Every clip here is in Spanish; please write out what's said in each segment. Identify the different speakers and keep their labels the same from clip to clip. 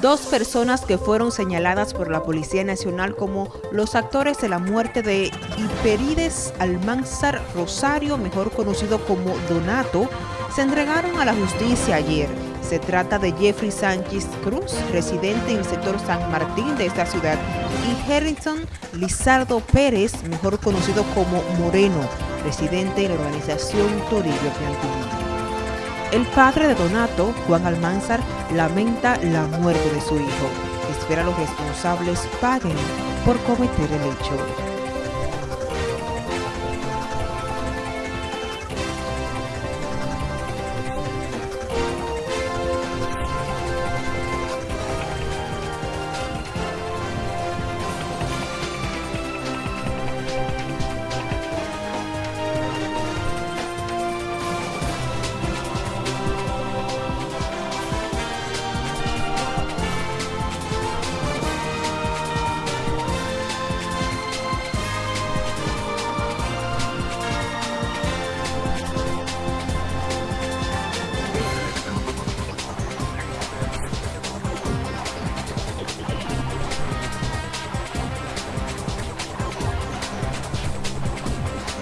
Speaker 1: dos personas que fueron señaladas por la Policía Nacional como los actores de la muerte de Hiperides Almanzar Rosario, mejor conocido como Donato, se entregaron a la justicia ayer. Se trata de Jeffrey Sánchez Cruz, residente en el sector San Martín de esta ciudad, y Harrison Lizardo Pérez, mejor conocido como Moreno, residente en la organización Torillo Plantillo. El padre de Donato, Juan Almanzar, lamenta la muerte de su hijo. Espera a los responsables paguen por cometer el hecho.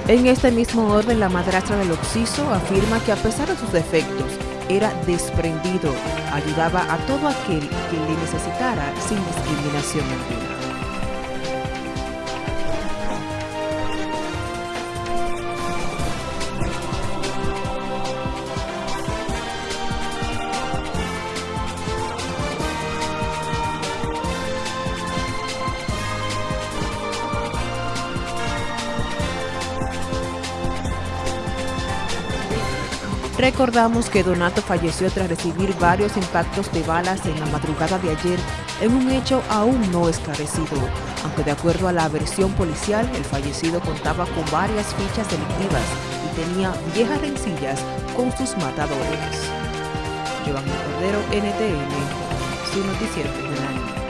Speaker 1: En este mismo orden, la madrastra del Oxiso afirma que a pesar de sus defectos, era desprendido, ayudaba a todo aquel que le necesitara sin discriminación alguna. Recordamos que Donato falleció tras recibir varios impactos de balas en la madrugada de ayer en un hecho aún no esclarecido, aunque de acuerdo a la versión policial, el fallecido contaba con varias fichas delictivas y tenía viejas rencillas con sus matadores. Giovanni Cordero, NTN, su noticiero.